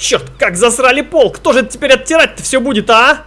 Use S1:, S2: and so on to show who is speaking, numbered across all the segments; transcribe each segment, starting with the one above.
S1: Черт, как засрали пол! Кто же теперь оттирать-то все будет, а?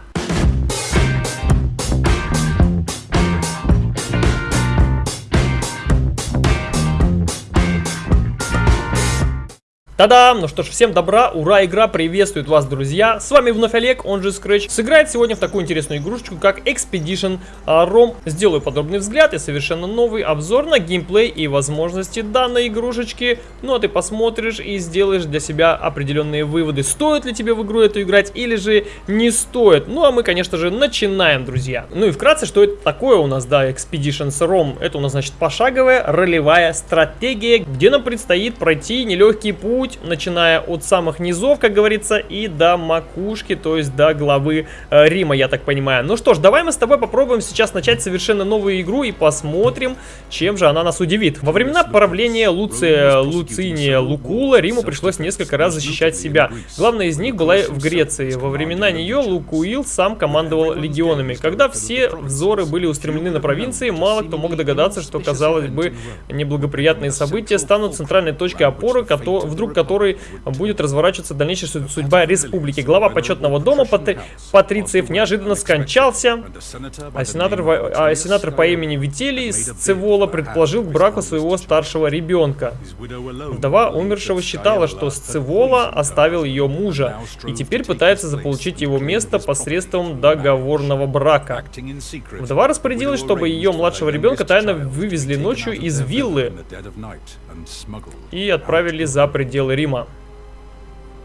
S1: Та-дам! Ну что ж, всем добра, ура, игра приветствует вас, друзья! С вами вновь Олег, он же Scratch. Сыграет сегодня в такую интересную игрушечку, как Expedition ROM. Сделаю подробный взгляд и совершенно новый обзор на геймплей и возможности данной игрушечки. Ну а ты посмотришь и сделаешь для себя определенные выводы. Стоит ли тебе в игру эту играть или же не стоит. Ну а мы, конечно же, начинаем, друзья. Ну и вкратце, что это такое у нас, да, Expedition ROM? Это у нас, значит, пошаговая ролевая стратегия, где нам предстоит пройти нелегкий путь путь, начиная от самых низов, как говорится, и до макушки, то есть до главы э, Рима, я так понимаю. Ну что ж, давай мы с тобой попробуем сейчас начать совершенно новую игру и посмотрим, чем же она нас удивит. Во времена правления Луция, Луциния, Лукула Риму пришлось несколько раз защищать себя. Главная из них была в Греции. Во времена нее Лукуил сам командовал легионами. Когда все взоры были устремлены на провинции, мало кто мог догадаться, что, казалось бы, неблагоприятные события станут центральной точкой опоры, вдруг который будет разворачиваться дальнейшая судьба республики. Глава почетного дома патри... Патрициев неожиданно скончался, а сенатор, а сенатор по имени Вителий Сцевола предположил к браку своего старшего ребенка. Вдова умершего считала, что Сцевола оставил ее мужа и теперь пытается заполучить его место посредством договорного брака. Вдова распорядилась, чтобы ее младшего ребенка тайно вывезли ночью из виллы и отправили за пределы пределы Рима.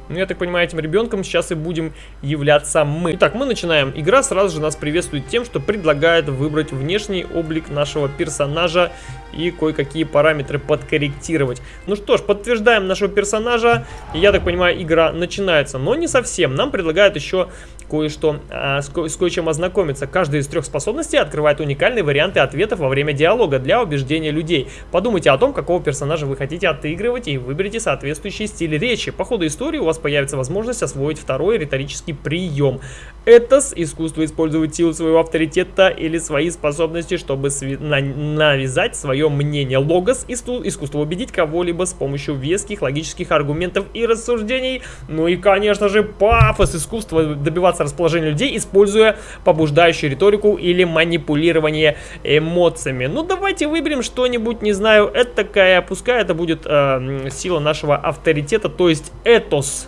S1: Ну, я так понимаю, этим ребенком сейчас и будем являться мы. Итак, мы начинаем. Игра сразу же нас приветствует тем, что предлагает выбрать внешний облик нашего персонажа и кое-какие параметры подкорректировать. Ну что ж, подтверждаем нашего персонажа. И я так понимаю, игра начинается. Но не совсем. Нам предлагают еще кое-что, а, с, ко с кое-чем ознакомиться. Каждая из трех способностей открывает уникальные варианты ответов во время диалога для убеждения людей. Подумайте о том, какого персонажа вы хотите отыгрывать и выберите соответствующий стиль речи. По ходу истории у вас появится возможность освоить второй риторический прием. Этос – искусство использовать силу своего авторитета или свои способности, чтобы на навязать свое мнение. Логос – искусство убедить кого-либо с помощью веских логических аргументов и рассуждений. Ну и, конечно же, пафос – искусство добиваться расположения людей, используя побуждающую риторику или манипулирование эмоциями. Ну, давайте выберем что-нибудь, не знаю, это такая, пускай это будет э, сила нашего авторитета, то есть этос.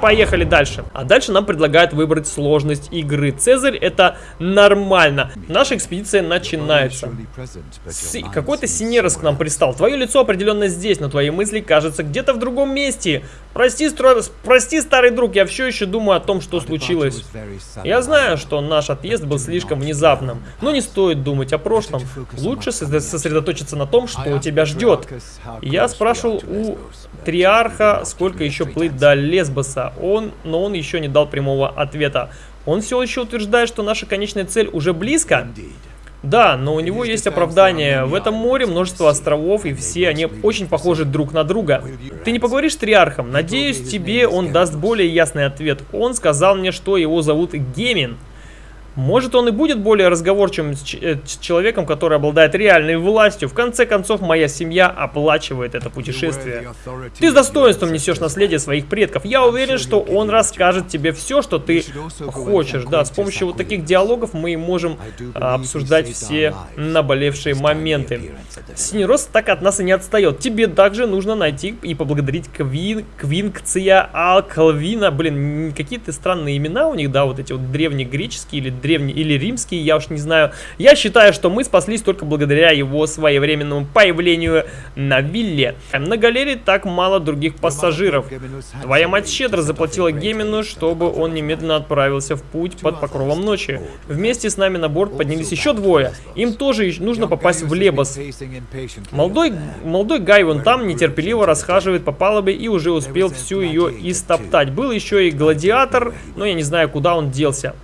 S1: Поехали дальше. А дальше нам предлагают выбрать сложность игры. Цезарь это нормально. Наша экспедиция начинается. Какой-то синерос к нам пристал. Твое лицо определенно здесь, но твои мысли кажется где-то в другом месте. Прости, стро... Прости, старый друг, я все еще думаю о том, что случилось. Я знаю, что наш отъезд был слишком внезапным, но не стоит думать о прошлом. Лучше сосредоточиться на том, что тебя ждет. Я спрашивал у Триарха, сколько еще плыть до Лесбоса, он, но он еще не дал прямого ответа. Он все еще утверждает, что наша конечная цель уже близко. Да, но у него есть оправдание. В этом море множество островов, и все они очень похожи друг на друга. Ты не поговоришь с Триархом? Надеюсь, тебе он даст более ясный ответ. Он сказал мне, что его зовут Гемин. Может он и будет более разговорчивым э, с человеком, который обладает реальной властью. В конце концов, моя семья оплачивает это путешествие. Ты с достоинством несешь наследие своих предков. Я уверен, что он расскажет тебе все, что ты хочешь. Да, с помощью вот таких диалогов мы можем а, обсуждать все наболевшие моменты. Синерос так от нас и не отстает. Тебе также нужно найти и поблагодарить Квин, Квинкция Алкалвина. Блин, какие-то странные имена у них, да, вот эти вот древнегреческие или древний или римский, я уж не знаю. Я считаю, что мы спаслись только благодаря его своевременному появлению на вилле. На галерее так мало других пассажиров. Твоя мать щедро заплатила Гемину, чтобы он немедленно отправился в путь под покровом ночи. Вместе с нами на борт поднялись еще двое. Им тоже нужно попасть в Лебос. Молодой, молодой Гай вон там нетерпеливо расхаживает по палубе и уже успел всю ее истоптать. Был еще и гладиатор, но я не знаю, куда он делся.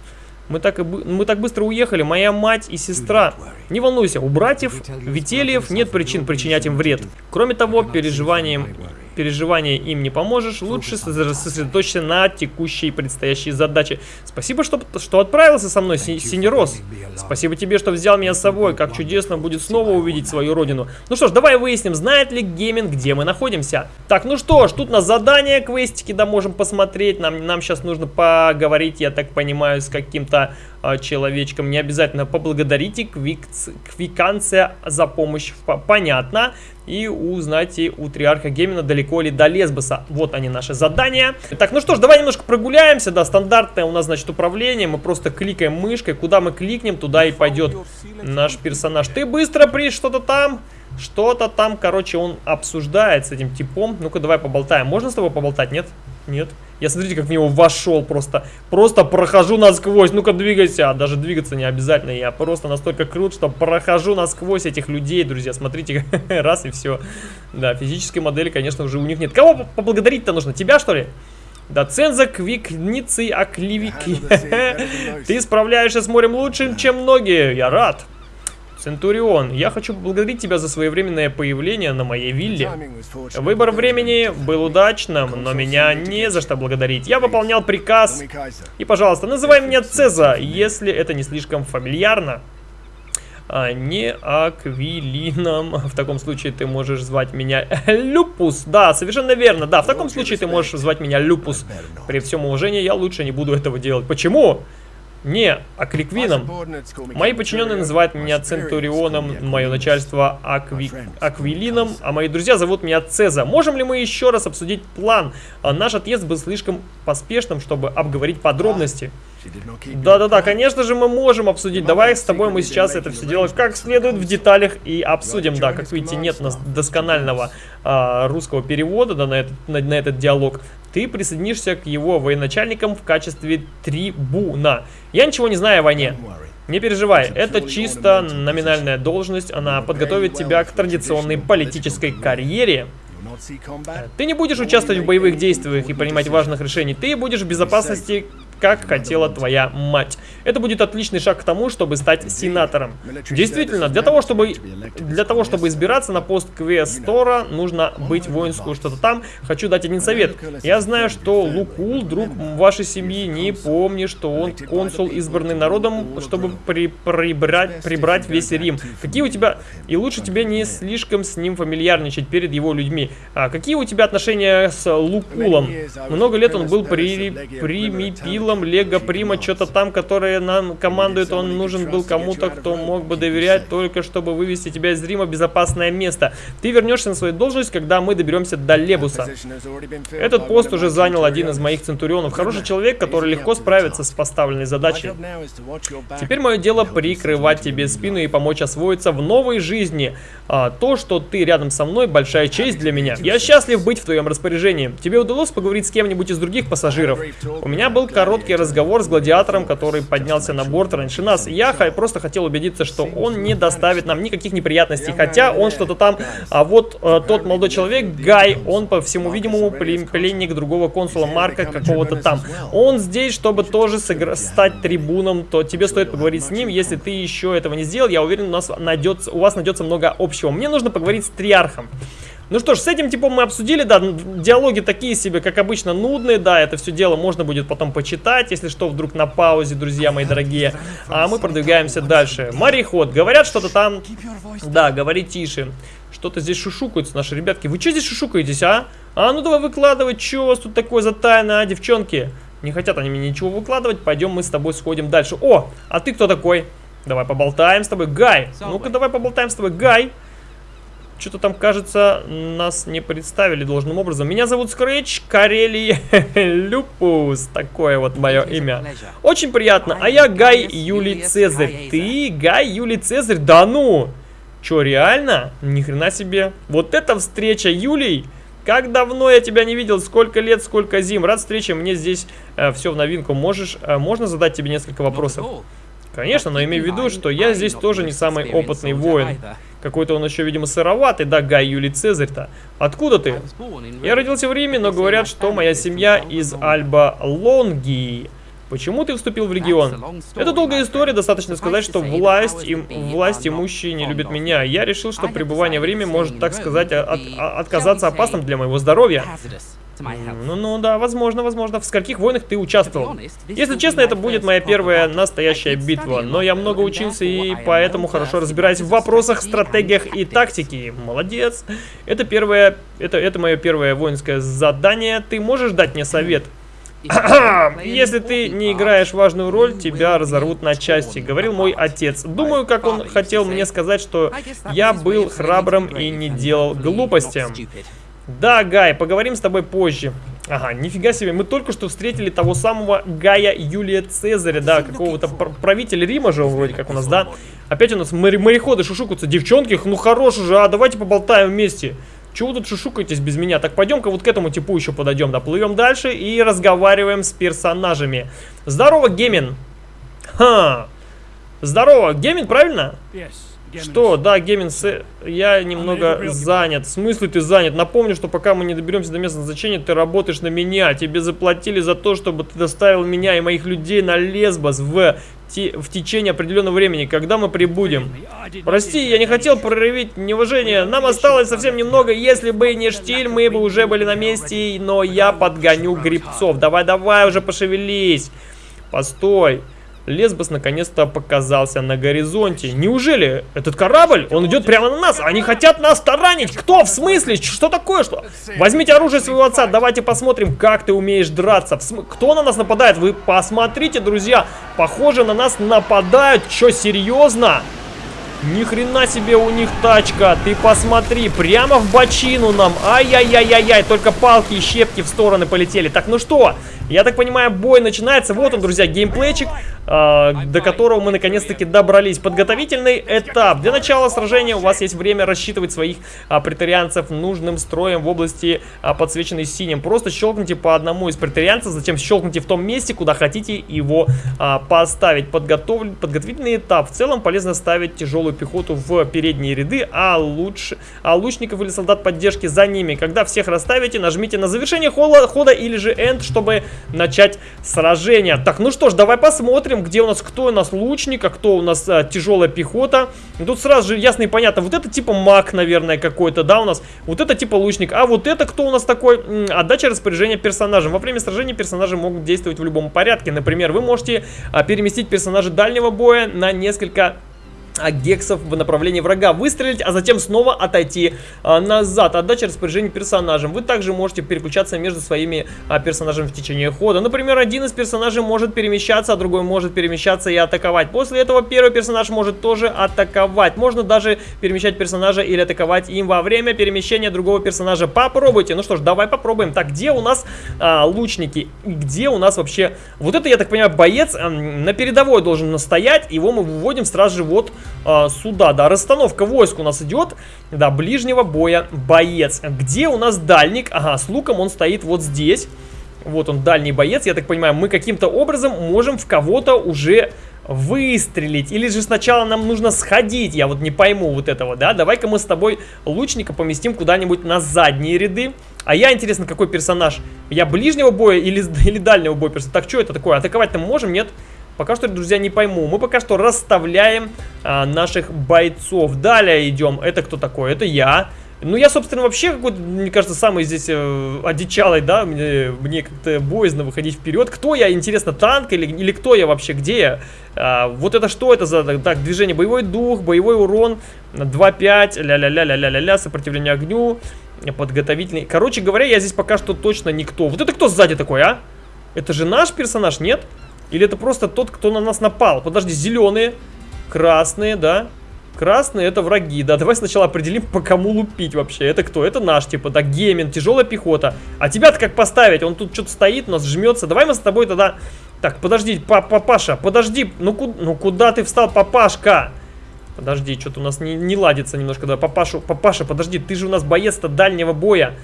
S1: Мы так, и, мы так быстро уехали, моя мать и сестра. Не волнуйся, у братьев Вительев нет причин причинять им вред. Кроме того, переживанием переживания им не поможешь. Лучше сосредоточься на текущей предстоящей задаче. Спасибо, что, что отправился со мной, Синерос. Спасибо тебе, что взял меня с собой. Как чудесно будет снова увидеть свою родину. Ну что ж, давай выясним, знает ли Гейминг, где мы находимся. Так, ну что ж, тут на задание квестики, да, можем посмотреть. Нам, нам сейчас нужно поговорить, я так понимаю, с каким-то человечком. Не обязательно поблагодарите квиканция за помощь. Понятно и узнать у Триарха Гемина далеко ли до Лесбоса. Вот они наши задания. Так, ну что ж, давай немножко прогуляемся, да, стандартное у нас, значит, управление. Мы просто кликаем мышкой, куда мы кликнем, туда и пойдет наш персонаж. Ты быстро при что-то там... Что-то там, короче, он обсуждает с этим типом. Ну-ка, давай поболтаем. Можно с тобой поболтать? Нет. Я смотрите, как в него вошел просто. Просто прохожу насквозь. Ну-ка, двигайся. А даже двигаться не обязательно. Я просто настолько крут, что прохожу насквозь этих людей, друзья. Смотрите, раз и все. Да, физической модели, конечно, уже у них нет. Кого поблагодарить-то нужно? Тебя, что ли? Да, ценза квикницы окливики. Ты справляешься с морем лучше, чем многие. Я рад. Центурион, я хочу поблагодарить тебя за своевременное появление на моей вилле. Выбор времени был удачным, но меня не за что благодарить. Я выполнял приказ. И, пожалуйста, называй меня Цеза, если это не слишком фамильярно. А не Аквилином. В таком случае ты можешь звать меня Люпус. Да, совершенно верно. Да, в таком случае ты можешь звать меня Люпус. При всем уважении я лучше не буду этого делать. Почему? Не, Аквиквином. Мои подчиненные называют меня Центурионом, мое начальство Акви... Аквилином, а мои друзья зовут меня Цеза. Можем ли мы еще раз обсудить план? А наш отъезд был слишком поспешным, чтобы обговорить подробности. Да-да-да, конечно же мы можем обсудить. Давай с тобой мы сейчас это все делаем как следует в деталях и обсудим. Да, как видите, нет у нас досконального а, русского перевода да, на, этот, на, на этот диалог. Ты присоединишься к его военачальникам в качестве трибуна. Я ничего не знаю о войне. Не переживай, это чисто номинальная должность, она подготовит тебя к традиционной политической карьере. Ты не будешь участвовать в боевых действиях и принимать важных решений, ты будешь в безопасности как хотела твоя мать. Это будет отличный шаг к тому, чтобы стать сенатором. Действительно, для того, чтобы, для того, чтобы избираться на пост квестора, нужно быть воинскую что-то там. Хочу дать один совет. Я знаю, что Лукул, друг вашей семьи, не помни, что он консул, избранный народом, чтобы при, прибрать, прибрать весь Рим. Какие у тебя... И лучше тебе не слишком с ним фамильярничать перед его людьми. А какие у тебя отношения с Лукулом? Много лет он был при, примипилом силам Лего Прима, что-то там, которые нам командует, он нужен был кому-то, кто мог бы доверять, только чтобы вывести тебя из Рима в безопасное место. Ты вернешься на свою должность, когда мы доберемся до Лебуса. Этот пост уже занял один из моих центурионов. Хороший человек, который легко справится с поставленной задачей. Теперь мое дело прикрывать тебе спину и помочь освоиться в новой жизни. А, то, что ты рядом со мной, большая честь для меня. Я счастлив быть в твоем распоряжении. Тебе удалось поговорить с кем-нибудь из других пассажиров? У меня был короткий короткий разговор с гладиатором, который поднялся на борт раньше нас. Я просто хотел убедиться, что он не доставит нам никаких неприятностей, хотя он что-то там... А вот э, тот молодой человек, Гай, он, по всему видимому, пленник другого консула Марка какого-то там. Он здесь, чтобы тоже стать трибуном, то тебе стоит поговорить с ним. Если ты еще этого не сделал, я уверен, у, нас найдется, у вас найдется много общего. Мне нужно поговорить с Триархом. Ну что ж, с этим типом мы обсудили, да, диалоги такие себе, как обычно, нудные, да, это все дело можно будет потом почитать, если что, вдруг на паузе, друзья мои дорогие. А мы продвигаемся дальше. Мореход, говорят что-то там, да, говори тише. Что-то здесь шушукаются наши ребятки. Вы что здесь шушукаетесь, а? А, ну давай выкладывать, что у вас тут такое за тайна, а, девчонки? Не хотят они мне ничего выкладывать, пойдем мы с тобой сходим дальше. О, а ты кто такой? Давай поболтаем с тобой. Гай, ну-ка давай поболтаем с тобой. Гай. Что-то там, кажется, нас не представили должным образом. Меня зовут Скретч Карелий Люпус. Такое вот мое имя. Очень приятно. А я Гай Юлий Цезарь. Ты Гай Юлий Цезарь? Да ну! Че, реально? Ни хрена себе. Вот эта встреча, Юлий! Как давно я тебя не видел, сколько лет, сколько зим. Рад встрече, мне здесь э, все в новинку. Можешь, э, можно задать тебе несколько вопросов? Конечно, но имей в виду, что я здесь тоже не самый опытный воин. Какой-то он еще, видимо, сыроватый, да, Гай Юлий Цезарь-то. Откуда ты? Я родился в Риме, но говорят, что моя семья из Альба Лонгии. Почему ты вступил в легион? Это долгая история, достаточно сказать, что власть, и, власть имущие не любят меня. Я решил, что пребывание в Риме может, так сказать, от, отказаться опасным для моего здоровья. Ну, ну да, возможно, возможно. В скольких войнах ты участвовал? Если честно, это будет моя первая настоящая битва. Но я много учился и поэтому хорошо разбираюсь в вопросах, стратегиях и тактике. Молодец. Это первое, это, это мое первое воинское задание. Ты можешь дать мне совет? Если ты не играешь важную роль, тебя разорвут на части, говорил мой отец. Думаю, как он хотел мне сказать, что я был храбрым и не делал глупости. Да, Гай, поговорим с тобой позже. Ага, нифига себе, мы только что встретили того самого Гая Юлия Цезаря, да, какого-то правителя Рима же вроде как у нас, да? Опять у нас мореходы шушукаются, девчонки, ну хорош уже, а давайте поболтаем вместе. Чего вы тут шушукаетесь без меня? Так пойдем-ка вот к этому типу еще подойдем, да, плывем дальше и разговариваем с персонажами. Здорово, Гемин. Ха. Здорово, Гемин, правильно? Yes. Что? Да, Гемин, я немного занят. В смысле ты занят? Напомню, что пока мы не доберемся до места назначения, ты работаешь на меня. Тебе заплатили за то, чтобы ты доставил меня и моих людей на Лесбос в, в течение определенного времени. Когда мы прибудем? Прости, я не хотел проявить неуважение. Нам осталось совсем немного. Если бы не штиль, мы бы уже были на месте. Но я подгоню грибцов. Давай-давай уже пошевелись. Постой. Лесбос наконец-то показался на горизонте. Неужели этот корабль, он идет прямо на нас? Они хотят нас таранить. Кто? В смысле? Что такое? Что? Возьмите оружие своего отца. Давайте посмотрим, как ты умеешь драться. См... Кто на нас нападает? Вы посмотрите, друзья. Похоже, на нас нападают. Что, серьезно? Ни хрена себе у них тачка. Ты посмотри, прямо в бочину нам. Ай-яй-яй-яй-яй, только палки и щепки в стороны полетели. Так, ну что? Я так понимаю, бой начинается. Вот он, друзья, геймплейчик, э, до которого мы наконец-таки добрались. Подготовительный этап. Для начала сражения у вас есть время рассчитывать своих а, претарианцев нужным строем в области, а, подсвеченной синим. Просто щелкните по одному из претарианцев, затем щелкните в том месте, куда хотите его а, поставить. Подготов... Подготовительный этап. В целом полезно ставить тяжелую пехоту в передние ряды, а лучше а лучников или солдат поддержки за ними. Когда всех расставите, нажмите на завершение хода или же End, чтобы начать сражение. Так, ну что ж, давай посмотрим, где у нас, кто у нас лучник, а кто у нас а, тяжелая пехота. Тут сразу же ясно и понятно, вот это типа маг, наверное, какой-то, да, у нас. Вот это типа лучник, а вот это кто у нас такой? Отдача распоряжения персонажем. Во время сражения персонажи могут действовать в любом порядке. Например, вы можете а, переместить персонажа дальнего боя на несколько гексов в направлении врага выстрелить, а затем снова отойти а, назад. Отдача распоряжений персонажам. Вы также можете переключаться между своими а, персонажами в течение хода. Например, один из персонажей может перемещаться, а другой может перемещаться и атаковать. После этого первый персонаж может тоже атаковать. Можно даже перемещать персонажа или атаковать им во время перемещения другого персонажа. Попробуйте. Ну что ж, давай попробуем. Так, где у нас а, лучники? Где у нас вообще... Вот это, я так понимаю, боец а, на передовой должен настоять. Его мы выводим сразу же вот э, сюда, да, расстановка войск у нас идет, да, ближнего боя боец. Где у нас дальник? Ага, с луком он стоит вот здесь. Вот он, дальний боец, я так понимаю, мы каким-то образом можем в кого-то уже выстрелить. Или же сначала нам нужно сходить, я вот не пойму вот этого, да? Давай-ка мы с тобой лучника поместим куда-нибудь на задние ряды. А я, интересно, какой персонаж? Я ближнего боя или, или дальнего боя персонаж? Так, что это такое? Атаковать-то можем? Нет. Пока что, друзья, не пойму. Мы пока что расставляем а, наших бойцов. Далее идем. Это кто такой? Это я. Ну, я, собственно, вообще, какой-то, мне кажется, самый здесь э, одичалый, да, мне, мне как-то боязно выходить вперед. Кто я, интересно, танк или, или кто я вообще, где я? А, вот это что это за, так, движение? Боевой дух, боевой урон, 2-5, ля-ля-ля-ля-ля-ля, сопротивление огню, подготовительный. Короче говоря, я здесь пока что точно никто. Вот это кто сзади такой, а? Это же наш персонаж, нет? Нет. Или это просто тот, кто на нас напал? Подожди, зеленые, красные, да? Красные это враги, да, давай сначала определим, по кому лупить вообще. Это кто? Это наш, типа, да, Геймин, тяжелая пехота. А тебя-то как поставить? Он тут что-то стоит, нас жмется. Давай мы с тобой тогда... Так, подожди, папаша, подожди, ну, ку ну куда ты встал, папашка? Подожди, что-то у нас не, не ладится немножко, да, папашу, папаша, подожди, ты же у нас боец-то дальнего боя.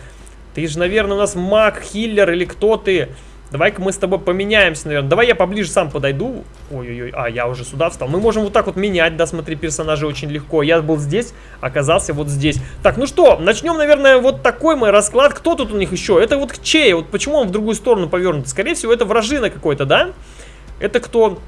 S1: Ты же, наверное, у нас маг, хиллер или кто ты? Давай-ка мы с тобой поменяемся, наверное. Давай я поближе сам подойду. Ой-ой-ой, а, я уже сюда встал. Мы можем вот так вот менять, да, смотри, персонажи очень легко. Я был здесь, оказался вот здесь. Так, ну что, начнем, наверное, вот такой мой расклад. Кто тут у них еще? Это вот Чей. Вот почему он в другую сторону повернут? Скорее всего, это вражина какой-то, да? Это кто?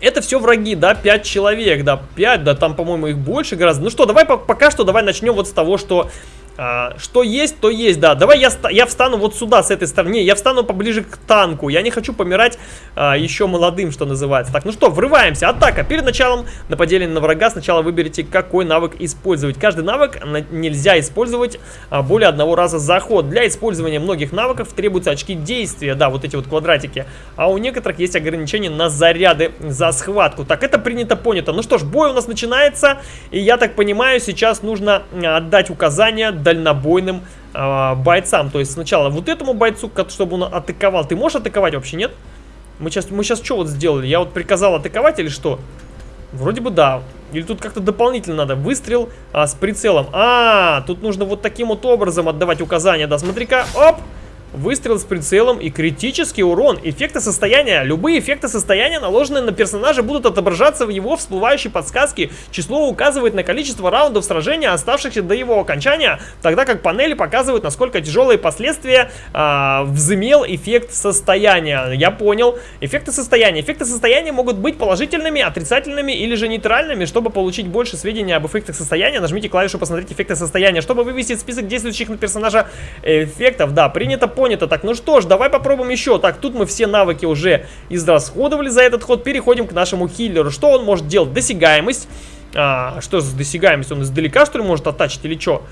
S1: Это все враги, да, 5 человек, да, 5, да, там, по-моему, их больше гораздо. Ну что, давай пока что, давай начнем вот с того, что а, что есть, то есть, да. Давай я, я встану вот сюда, с этой стороны. Я встану поближе к танку. Я не хочу помирать а, еще молодым, что называется. Так, ну что, врываемся. Атака. Перед началом нападения на врага сначала выберите, какой навык использовать. Каждый навык нельзя использовать а, более одного раза за ход. Для использования многих навыков требуются очки действия. Да, вот эти вот квадратики. А у некоторых есть ограничения на заряды за схватку. Так, это принято, понято. Ну что ж, бой у нас начинается. И я так понимаю, сейчас нужно отдать указания дальнобойным э, бойцам. То есть сначала вот этому бойцу, чтобы он атаковал. Ты можешь атаковать вообще, нет? Мы сейчас, мы сейчас что вот сделали? Я вот приказал атаковать или что? Вроде бы да. Или тут как-то дополнительно надо. Выстрел а, с прицелом. А, тут нужно вот таким вот образом отдавать указания. Да, смотри-ка. Оп! Выстрел с прицелом и критический урон. Эффекты состояния. Любые эффекты состояния, наложенные на персонажа, будут отображаться в его всплывающей подсказке. Число указывает на количество раундов сражения, оставшихся до его окончания, тогда как панели показывают, насколько тяжелые последствия а, взымел эффект состояния. Я понял. Эффекты состояния. Эффекты состояния могут быть положительными, отрицательными или же нейтральными. Чтобы получить больше сведений об эффектах состояния, нажмите клавишу «Посмотреть эффекты состояния». Чтобы вывести список действующих на персонажа эффектов, да, принято по понято. Так, ну что ж, давай попробуем еще. Так, тут мы все навыки уже израсходовали за этот ход. Переходим к нашему хиллеру. Что он может делать? Досягаемость. А, что за досягаемость? Он издалека, что ли, может оттачить или что?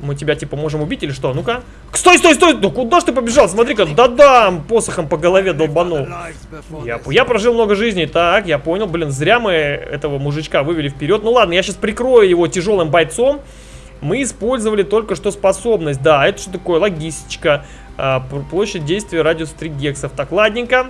S1: Мы тебя, типа, можем убить или что? Ну-ка. Стой, стой, стой! Да куда ж ты побежал? Смотри-ка, да-да, посохом по голове долбанул. Я, я прожил много жизней. Так, я понял. Блин, зря мы этого мужичка вывели вперед. Ну ладно, я сейчас прикрою его тяжелым бойцом. Мы использовали только что способность. Да, это что такое? Логистика. А, площадь действия радиус 3 гексов. Так, ладненько.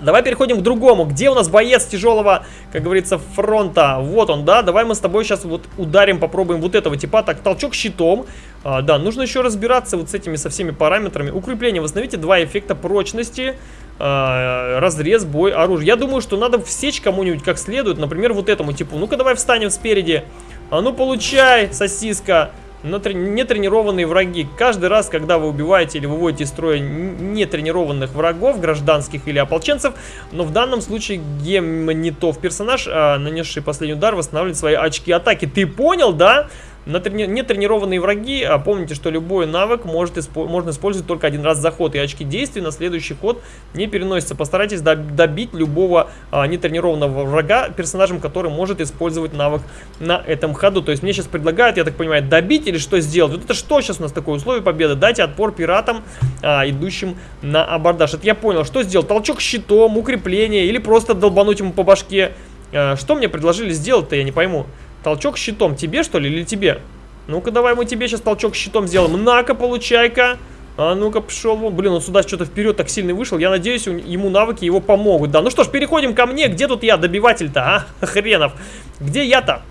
S1: Давай переходим к другому. Где у нас боец тяжелого, как говорится, фронта? Вот он, да? Давай мы с тобой сейчас вот ударим, попробуем вот этого типа. Так, толчок щитом. А, да, нужно еще разбираться вот с этими, со всеми параметрами. Укрепление. Восстановите два эффекта прочности. А, разрез, бой, оружие. Я думаю, что надо всечь кому-нибудь как следует. Например, вот этому типу. Ну-ка, давай встанем спереди. А ну, получай, сосиска нетренированные враги. Каждый раз, когда вы убиваете или выводите из строя нетренированных врагов, гражданских или ополченцев, но в данном случае гемнитов персонаж, а, нанесший последний удар, восстанавливает свои очки атаки. Ты понял, да? На трени... Нетренированные враги, а помните, что любой навык может испо... можно использовать только один раз за ход, и очки действий на следующий ход не переносятся. Постарайтесь добить любого а, нетренированного врага персонажем, который может использовать навык на этом ходу. То есть мне сейчас предлагают, я так понимаю, добить или что сделать? Вот это что сейчас у нас такое условие победы? Дайте отпор пиратам, а, идущим на абордаж. Это я понял. Что сделать? Толчок щитом, укрепление или просто долбануть ему по башке? А, что мне предложили сделать-то, я не пойму. Толчок щитом. Тебе, что ли, или тебе? Ну-ка, давай мы тебе сейчас толчок щитом сделаем. На-ка, получай-ка. А ну-ка, пошел вон. Блин, он сюда что-то вперед так сильно вышел. Я надеюсь, ему навыки его помогут. Да, ну что ж, переходим ко мне. Где тут я, добиватель-то, а? Хренов. Где я-то?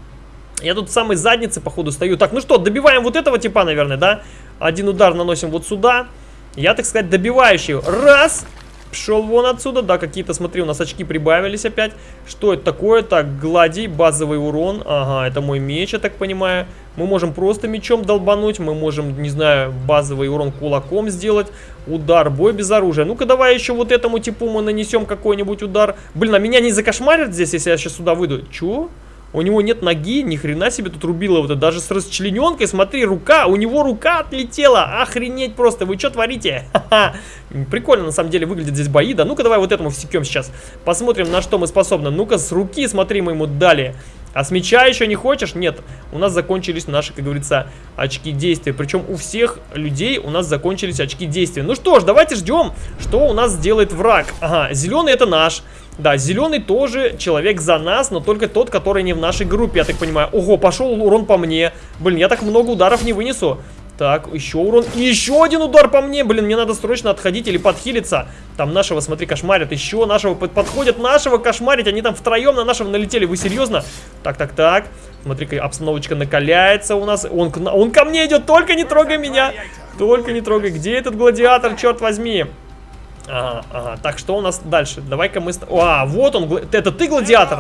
S1: Я тут в самой заднице, походу, стою. Так, ну что, добиваем вот этого типа, наверное, да? Один удар наносим вот сюда. Я, так сказать, добивающий. Раз. Пшел вон отсюда. Да, какие-то, смотри, у нас очки прибавились опять. Что это такое? Так, гладий, базовый урон. Ага, это мой меч, я так понимаю. Мы можем просто мечом долбануть. Мы можем, не знаю, базовый урон кулаком сделать. Удар, бой без оружия. Ну-ка, давай еще вот этому типу мы нанесем какой-нибудь удар. Блин, а меня не закошмарят здесь, если я сейчас сюда выйду? Чего? У него нет ноги, ни хрена себе тут рубило вот это. Даже с расчлененкой, смотри, рука, у него рука отлетела. Охренеть просто, вы что творите? Прикольно на самом деле выглядят здесь бои, да? Ну-ка давай вот этому всекем сейчас. Посмотрим, на что мы способны. Ну-ка с руки, смотри, мы ему дали. А с меча еще не хочешь? Нет, у нас закончились наши, как говорится, очки действия. Причем у всех людей у нас закончились очки действия. Ну что ж, давайте ждем, что у нас сделает враг. Ага, зеленый это наш. Да, зеленый тоже человек за нас, но только тот, который не в нашей группе, я так понимаю. Ого, пошел урон по мне. Блин, я так много ударов не вынесу. Так, еще урон. Еще один удар по мне. Блин, мне надо срочно отходить или подхилиться. Там нашего, смотри, кошмарят. Еще нашего под подходят. Нашего кошмарить. Они там втроем на нашего налетели. Вы серьезно? Так, так, так. Смотри-ка, обстановочка накаляется у нас. Он, он ко мне идет. Только не трогай меня. Только не трогай. Где этот гладиатор, черт возьми? Ага, ага. Так, что у нас дальше? Давай-ка мы... А, вот он, это ты гладиатор?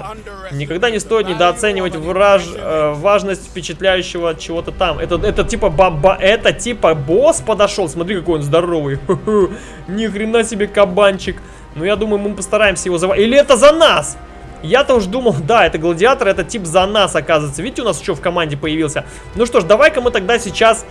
S1: Никогда не стоит недооценивать враж... э, важность впечатляющего чего-то там. Это, это типа баба... Это типа босс подошел. Смотри, какой он здоровый. Ни хрена себе кабанчик. Но я думаю, мы постараемся его завалить. Или это за нас? Я-то уж думал, да, это гладиатор, это тип за нас, оказывается. Видите, у нас еще в команде появился. Ну что ж, давай-ка мы тогда сейчас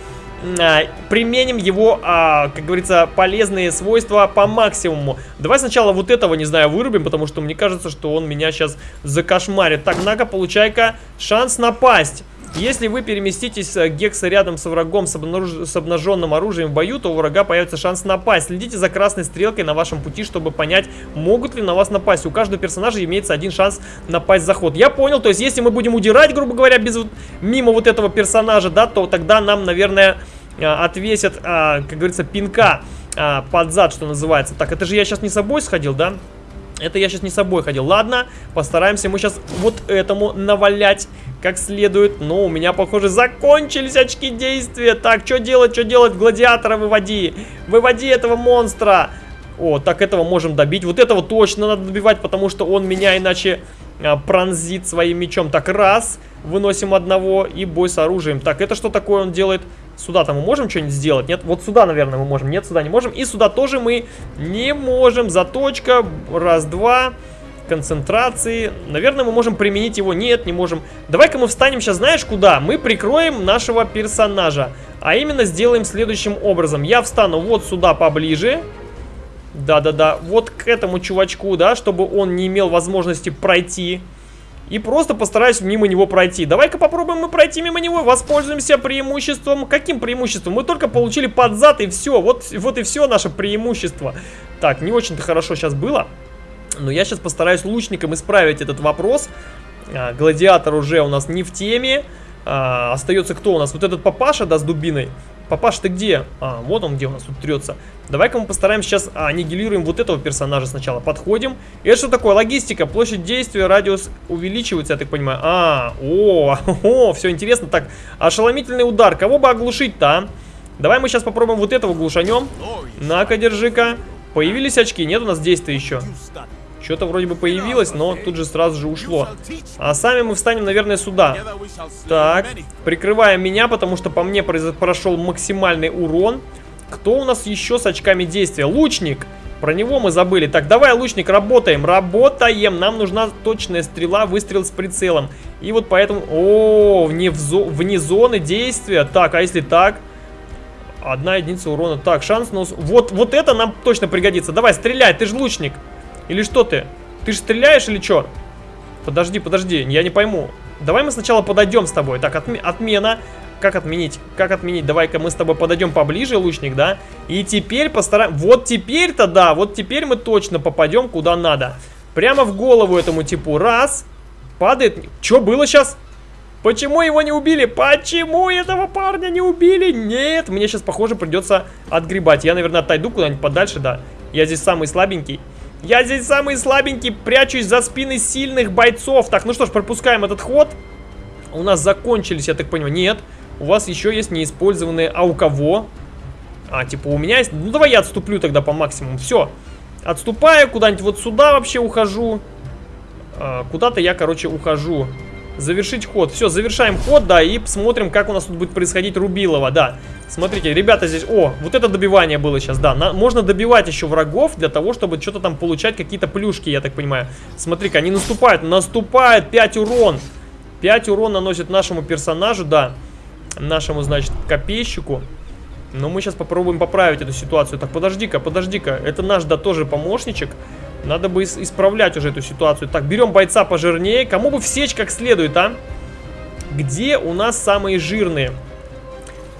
S1: применим его, а, как говорится, полезные свойства по максимуму. Давай сначала вот этого, не знаю, вырубим, потому что мне кажется, что он меня сейчас закошмарит. Так, на-ка, получай-ка шанс напасть. Если вы переместитесь э, гекса рядом с врагом с, обнаруж... с обнаженным оружием в бою, то у врага появится шанс напасть. Следите за красной стрелкой на вашем пути, чтобы понять, могут ли на вас напасть. У каждого персонажа имеется один шанс напасть в заход. Я понял, то есть если мы будем удирать, грубо говоря, без, мимо вот этого персонажа, да, то тогда нам, наверное, э, отвесят, а, как говорится, пинка а, под зад, что называется. Так, это же я сейчас не собой сходил, да? Это я сейчас не собой ходил. Ладно, постараемся мы сейчас вот этому навалять как следует. Но у меня, похоже, закончились очки действия. Так, что делать, что делать? Гладиатора выводи. Выводи этого монстра. О, так этого можем добить. Вот этого точно надо добивать, потому что он меня иначе а, пронзит своим мечом. Так, раз. Выносим одного и бой с оружием. Так, это что такое он делает? Сюда-то мы можем что-нибудь сделать? Нет, вот сюда, наверное, мы можем. Нет, сюда не можем. И сюда тоже мы не можем. Заточка. Раз, два концентрации. Наверное, мы можем применить его. Нет, не можем. Давай-ка мы встанем сейчас, знаешь, куда? Мы прикроем нашего персонажа. А именно сделаем следующим образом. Я встану вот сюда поближе. Да-да-да. Вот к этому чувачку, да, чтобы он не имел возможности пройти. И просто постараюсь мимо него пройти. Давай-ка попробуем мы пройти мимо него. Воспользуемся преимуществом. Каким преимуществом? Мы только получили под зад и все. Вот, вот и все наше преимущество. Так, не очень-то хорошо сейчас было. Но я сейчас постараюсь лучником исправить этот вопрос. А, гладиатор уже у нас не в теме. А, остается кто у нас? Вот этот папаша, да, с дубиной. Папаша, ты где? А, вот он где у нас тут трется. Давай-ка мы постараемся сейчас аннигилируем вот этого персонажа сначала. Подходим. И это что такое? Логистика. Площадь действия, радиус увеличивается, я так понимаю. А, о, о, все интересно. Так, ошеломительный удар. Кого бы оглушить-то, а? Давай мы сейчас попробуем вот этого глушанем. На-ка, держи-ка. Появились очки? Нет у нас действия еще. Что-то вроде бы появилось, но тут же сразу же ушло. А сами мы встанем, наверное, сюда. Так, прикрываем меня, потому что по мне прошел максимальный урон. Кто у нас еще с очками действия? Лучник! Про него мы забыли. Так, давай, лучник, работаем. Работаем. Нам нужна точная стрела, выстрел с прицелом. И вот поэтому... О, вне, зо... вне зоны действия. Так, а если так? Одна единица урона. Так, шанс на... Вот, вот это нам точно пригодится. Давай, стреляй, ты же лучник. Или что ты? Ты же стреляешь или что? Подожди, подожди, я не пойму. Давай мы сначала подойдем с тобой. Так, отме отмена. Как отменить? Как отменить? Давай-ка мы с тобой подойдем поближе, лучник, да? И теперь постараем... Вот теперь-то, да, вот теперь мы точно попадем куда надо. Прямо в голову этому типу. Раз. Падает. Что было сейчас? Почему его не убили? Почему этого парня не убили? Нет, мне сейчас, похоже, придется отгребать. Я, наверное, отойду куда-нибудь подальше, да. Я здесь самый слабенький. Я здесь самый слабенький, прячусь за спины сильных бойцов. Так, ну что ж, пропускаем этот ход. У нас закончились, я так понимаю. Нет, у вас еще есть неиспользованные. А у кого? А, типа у меня есть... Ну, давай я отступлю тогда по максимуму. Все. Отступаю, куда-нибудь вот сюда вообще ухожу. А, Куда-то я, короче, ухожу. Завершить ход. Все, завершаем ход, да, и посмотрим, как у нас тут будет происходить Рубилова, да. Смотрите, ребята здесь... О, вот это добивание было сейчас, да. На, можно добивать еще врагов для того, чтобы что-то там получать, какие-то плюшки, я так понимаю. Смотри-ка, они наступают, наступают, 5 урон. 5 урон наносит нашему персонажу, да. Нашему, значит, копейщику. Но мы сейчас попробуем поправить эту ситуацию. Так, подожди-ка, подожди-ка. Это наш, да, тоже помощничек. Надо бы исправлять уже эту ситуацию. Так, берем бойца пожирнее. Кому бы всечь как следует, а? Где у нас самые жирные?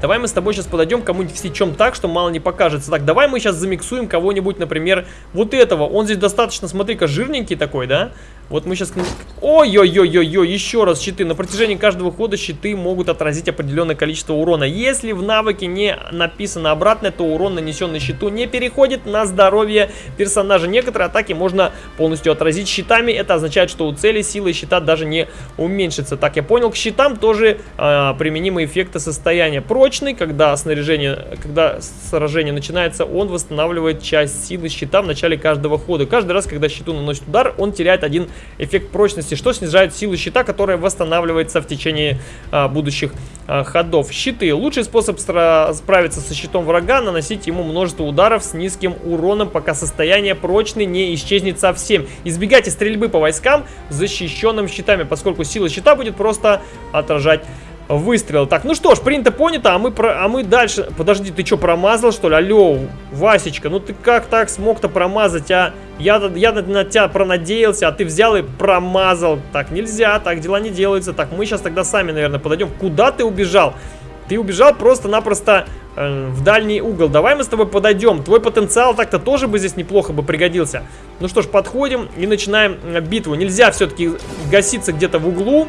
S1: Давай мы с тобой сейчас подойдем кому-нибудь всечем так, что мало не покажется. Так, давай мы сейчас замиксуем кого-нибудь, например, вот этого. Он здесь достаточно, смотри-ка, жирненький такой, да? Вот мы сейчас... Ой-ой-ой-ой-ой, еще раз щиты. На протяжении каждого хода щиты могут отразить определенное количество урона. Если в навыке не написано обратное, то урон, нанесенный щиту, не переходит на здоровье персонажа. Некоторые атаки можно полностью отразить щитами. Это означает, что у цели силы щита даже не уменьшится. Так, я понял, к щитам тоже э, применимы эффекты состояния. Прочный, когда снаряжение, когда сражение начинается, он восстанавливает часть силы щита в начале каждого хода. Каждый раз, когда щиту наносит удар, он теряет один эффект прочности, что снижает силу щита, которая восстанавливается в течение а, будущих а, ходов. Щиты. Лучший способ справиться со щитом врага, наносить ему множество ударов с низким уроном, пока состояние прочный не исчезнет совсем. Избегайте стрельбы по войскам, защищенным щитами, поскольку сила щита будет просто отражать выстрел. Так, ну что ж, принято понято, а мы, про, а мы дальше... Подожди, ты что, промазал, что ли? Алло, Васечка, ну ты как так смог-то промазать, а? Я, я на, на тебя пронадеялся, а ты взял и промазал. Так нельзя, так дела не делаются. Так, мы сейчас тогда сами, наверное, подойдем. Куда ты убежал? Ты убежал просто-напросто э, в дальний угол. Давай мы с тобой подойдем. Твой потенциал так-то тоже бы здесь неплохо бы пригодился. Ну что ж, подходим и начинаем э, битву. Нельзя все-таки гаситься где-то в углу.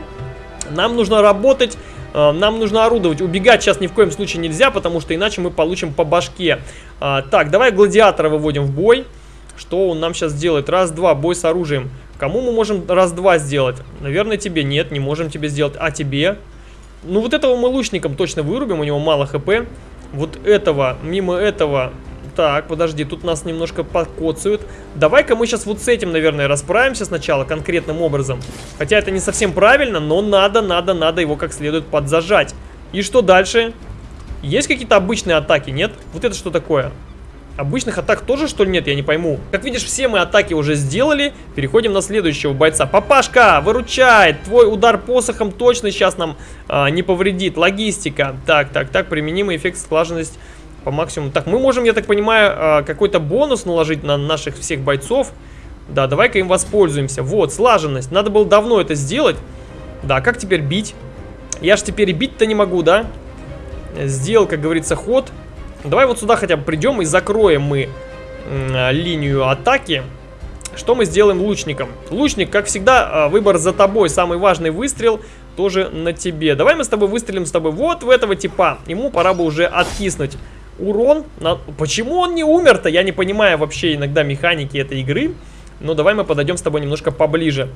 S1: Нам нужно работать нам нужно орудовать. Убегать сейчас ни в коем случае нельзя, потому что иначе мы получим по башке. А, так, давай гладиатора выводим в бой. Что он нам сейчас делает? Раз-два, бой с оружием. Кому мы можем раз-два сделать? Наверное, тебе нет, не можем тебе сделать. А тебе? Ну, вот этого мы лучником точно вырубим, у него мало хп. Вот этого, мимо этого так, подожди, тут нас немножко покоцают. Давай-ка мы сейчас вот с этим, наверное, расправимся сначала конкретным образом. Хотя это не совсем правильно, но надо, надо, надо его как следует подзажать. И что дальше? Есть какие-то обычные атаки, нет? Вот это что такое? Обычных атак тоже, что ли, нет? Я не пойму. Как видишь, все мы атаки уже сделали. Переходим на следующего бойца. Папашка, выручай! Твой удар посохом точно сейчас нам а, не повредит. Логистика. Так, так, так. Применимый эффект склаженность по максимуму. Так, мы можем, я так понимаю, а, какой-то бонус наложить на наших всех бойцов. Да, давай-ка им воспользуемся. Вот, слаженность. Надо было давно это сделать. Да, как теперь бить? Я ж теперь бить-то не могу, да? Сделал, как говорится, ход. Давай вот сюда хотя бы придем и закроем мы а, линию атаки. Что мы сделаем лучником? Лучник, как всегда, а, выбор за тобой. Самый важный выстрел тоже на тебе. Давай мы с тобой выстрелим с тобой вот в этого типа. Ему пора бы уже откиснуть урон. На... Почему он не умер-то? Я не понимаю вообще иногда механики этой игры. Но давай мы подойдем с тобой немножко поближе.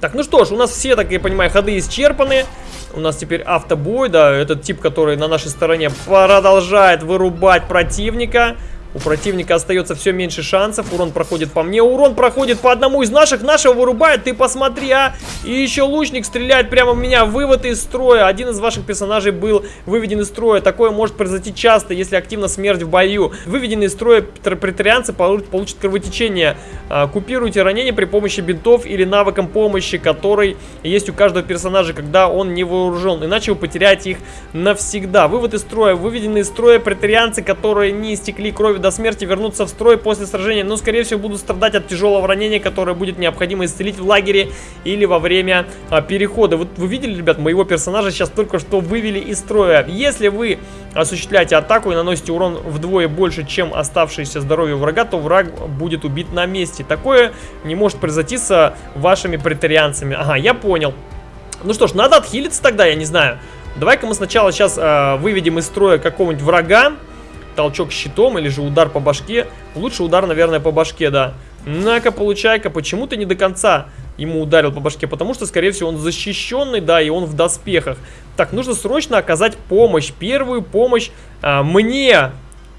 S1: Так, ну что ж, у нас все, так я понимаю, ходы исчерпаны. У нас теперь автобой, да, этот тип, который на нашей стороне продолжает вырубать противника. У противника остается все меньше шансов. Урон проходит по мне. Урон проходит по одному из наших. Нашего вырубает. Ты посмотри, а. И еще лучник стреляет прямо в меня. Вывод из строя. Один из ваших персонажей был выведен из строя. Такое может произойти часто, если активна смерть в бою. Выведенные из строя претарианцы получат кровотечение. А, купируйте ранения при помощи бинтов или навыком помощи, который есть у каждого персонажа, когда он не вооружен. Иначе вы потеряете их навсегда. Вывод из строя. Выведенные из строя претарианцы, которые не истекли до смерти вернуться в строй после сражения, но скорее всего будут страдать от тяжелого ранения, которое будет необходимо исцелить в лагере или во время а, перехода. Вот вы видели, ребят, моего персонажа сейчас только что вывели из строя. Если вы осуществляете атаку и наносите урон вдвое больше, чем оставшееся здоровье врага, то враг будет убит на месте. Такое не может произойти с вашими претарианцами. Ага, я понял. Ну что ж, надо отхилиться тогда, я не знаю. Давай-ка мы сначала сейчас э, выведем из строя какого-нибудь врага толчок щитом или же удар по башке. Лучше удар, наверное, по башке, да. На-ка, получай-ка, почему ты не до конца ему ударил по башке? Потому что, скорее всего, он защищенный, да, и он в доспехах. Так, нужно срочно оказать помощь, первую помощь а, мне.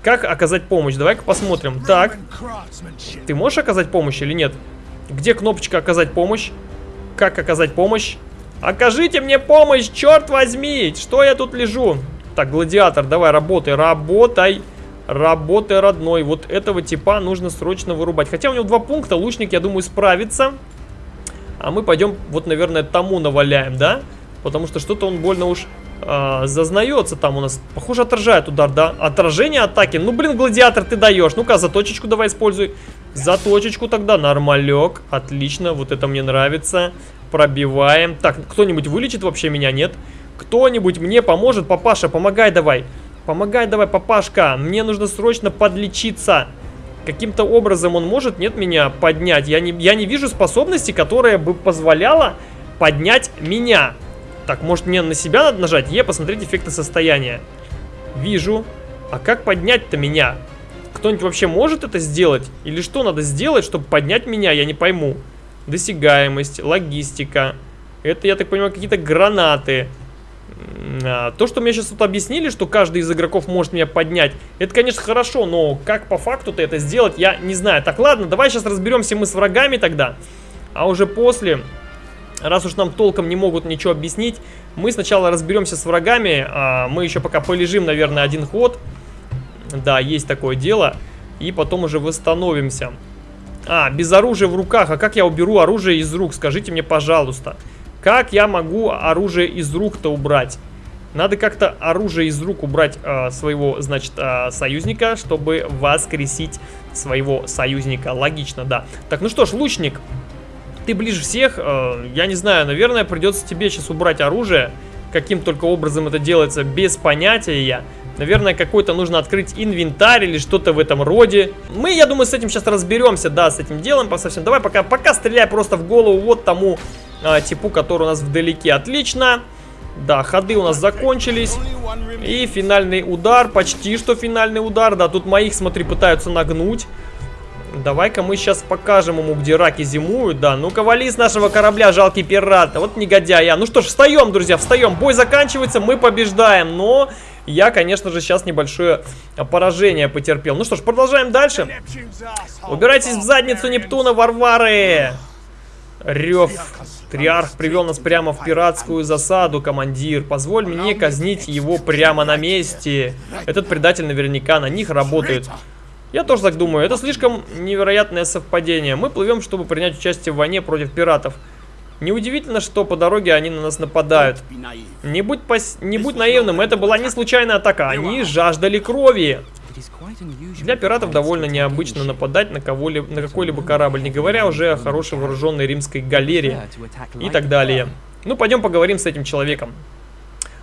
S1: Как оказать помощь? Давай-ка посмотрим. Так, ты можешь оказать помощь или нет? Где кнопочка оказать помощь? Как оказать помощь? Окажите мне помощь, черт возьми! Что я тут лежу? Так, гладиатор, давай, работай, работай. Работай, родной. Вот этого типа нужно срочно вырубать. Хотя у него два пункта, лучник, я думаю, справится. А мы пойдем, вот, наверное, тому наваляем, да? Потому что что-то он больно уж э, зазнается там у нас. Похоже, отражает удар, да? Отражение атаки. Ну, блин, гладиатор ты даешь. Ну-ка, заточечку давай используй. Заточечку тогда, нормалек. Отлично, вот это мне нравится. Пробиваем. Так, кто-нибудь вылечит вообще меня, нет? Кто-нибудь мне поможет? Папаша, помогай давай. Помогай давай, папашка. Мне нужно срочно подлечиться. Каким-то образом он может, нет, меня поднять? Я не, я не вижу способности, которая бы позволяла поднять меня. Так, может мне на себя надо нажать? Е, посмотреть эффекты состояния. Вижу. А как поднять-то меня? Кто-нибудь вообще может это сделать? Или что надо сделать, чтобы поднять меня? Я не пойму. Досягаемость, логистика. Это, я так понимаю, какие-то гранаты. А, то, что мне сейчас тут объяснили, что каждый из игроков может меня поднять, это, конечно, хорошо, но как по факту-то это сделать, я не знаю. Так, ладно, давай сейчас разберемся мы с врагами тогда. А уже после, раз уж нам толком не могут ничего объяснить, мы сначала разберемся с врагами. А мы еще пока полежим, наверное, один ход. Да, есть такое дело. И потом уже восстановимся. А, без оружия в руках. А как я уберу оружие из рук? Скажите мне, пожалуйста. Как я могу оружие из рук-то убрать? Надо как-то оружие из рук убрать э, своего, значит, э, союзника, чтобы воскресить своего союзника. Логично, да. Так, ну что ж, лучник, ты ближе всех. Э, я не знаю, наверное, придется тебе сейчас убрать оружие. Каким только образом это делается, без понятия я. Наверное, какой-то нужно открыть инвентарь или что-то в этом роде. Мы, я думаю, с этим сейчас разберемся, да, с этим делом по совсем. Давай пока, пока стреляй просто в голову вот тому э, типу, который у нас вдалеке. Отлично. Да, ходы у нас закончились. И финальный удар, почти что финальный удар. Да, тут моих, смотри, пытаются нагнуть. Давай-ка мы сейчас покажем ему, где раки зимуют. Да, ну-ка вали с нашего корабля, жалкий пират. Вот негодяй я. Ну что ж, встаем, друзья, встаем. Бой заканчивается, мы побеждаем. Но я, конечно же, сейчас небольшое поражение потерпел. Ну что ж, продолжаем дальше. Убирайтесь в задницу Нептуна, Варвары. Рев. Триарх привел нас прямо в пиратскую засаду, командир. Позволь мне казнить его прямо на месте. Этот предатель наверняка на них работает. Я тоже так думаю. Это слишком невероятное совпадение. Мы плывем, чтобы принять участие в войне против пиратов. Неудивительно, что по дороге они на нас нападают. Не будь, пос... не будь наивным, это была не случайная атака. Они жаждали крови. Для пиратов довольно необычно нападать на, на какой-либо корабль, не говоря уже о хорошей вооруженной римской галере и так далее. Ну, пойдем поговорим с этим человеком.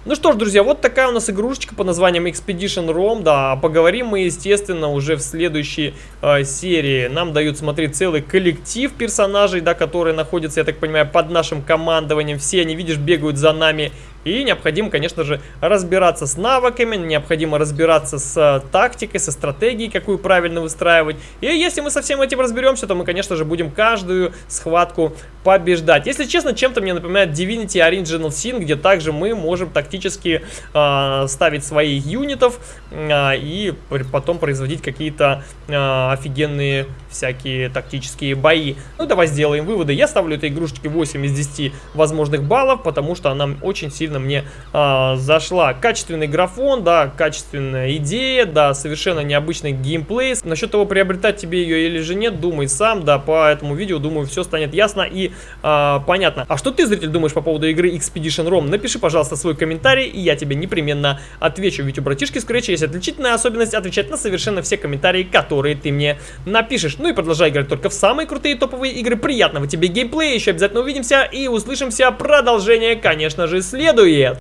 S1: Ну что ж, друзья, вот такая у нас игрушечка под названием Expedition Rom, да, поговорим мы, естественно, уже в следующей э, серии. Нам дают смотреть целый коллектив персонажей, да, которые находятся, я так понимаю, под нашим командованием. Все они, видишь, бегают за нами и необходимо, конечно же, разбираться с навыками, необходимо разбираться с э, тактикой, со стратегией, какую правильно выстраивать. И если мы со всем этим разберемся, то мы, конечно же, будем каждую схватку побеждать. Если честно, чем-то мне напоминает Divinity Original Sin, где также мы можем тактически э, ставить своих юнитов э, и потом производить какие-то э, офигенные всякие тактические бои. Ну, давай сделаем выводы. Я ставлю этой игрушечке 8 из 10 возможных баллов, потому что она очень сильно мне а, зашла. Качественный графон, да, качественная идея, да, совершенно необычный геймплей. Насчет того, приобретать тебе ее или же нет, думай сам, да, по этому видео, думаю, все станет ясно и а, понятно. А что ты, зритель, думаешь по поводу игры Expedition ROM? Напиши, пожалуйста, свой комментарий, и я тебе непременно отвечу. Ведь у братишки Scratch есть отличительная особенность отвечать на совершенно все комментарии, которые ты мне напишешь. Ну и продолжай играть только в самые крутые топовые игры. Приятного тебе геймплея, еще обязательно увидимся и услышимся. Продолжение, конечно же, следует следует.